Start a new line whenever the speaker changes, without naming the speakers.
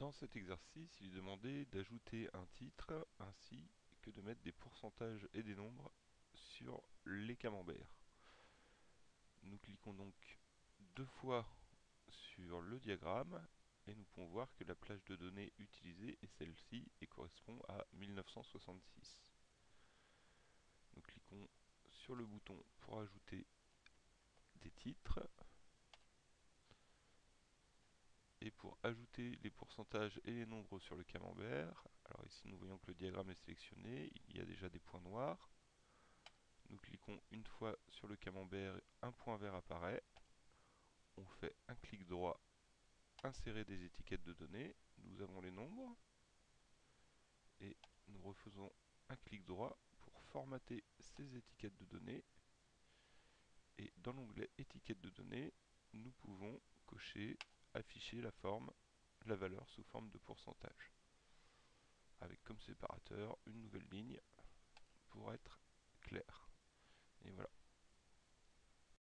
Dans cet exercice, il est demandé d'ajouter un titre ainsi que de mettre des pourcentages et des nombres sur les camemberts. Nous cliquons donc deux fois sur le diagramme et nous pouvons voir que la plage de données utilisée est celle-ci et correspond à 1966. Nous cliquons sur le bouton pour ajouter des titres et pour ajouter les pourcentages et les nombres sur le camembert, alors ici nous voyons que le diagramme est sélectionné, il y a déjà des points noirs. Nous cliquons une fois sur le camembert, un point vert apparaît. On fait un clic droit, insérer des étiquettes de données, nous avons les nombres. Et nous refaisons un clic droit pour formater ces étiquettes de données. Et dans l'onglet étiquettes de données, nous pouvons cocher afficher la forme, la valeur sous forme de pourcentage. Avec comme séparateur une nouvelle ligne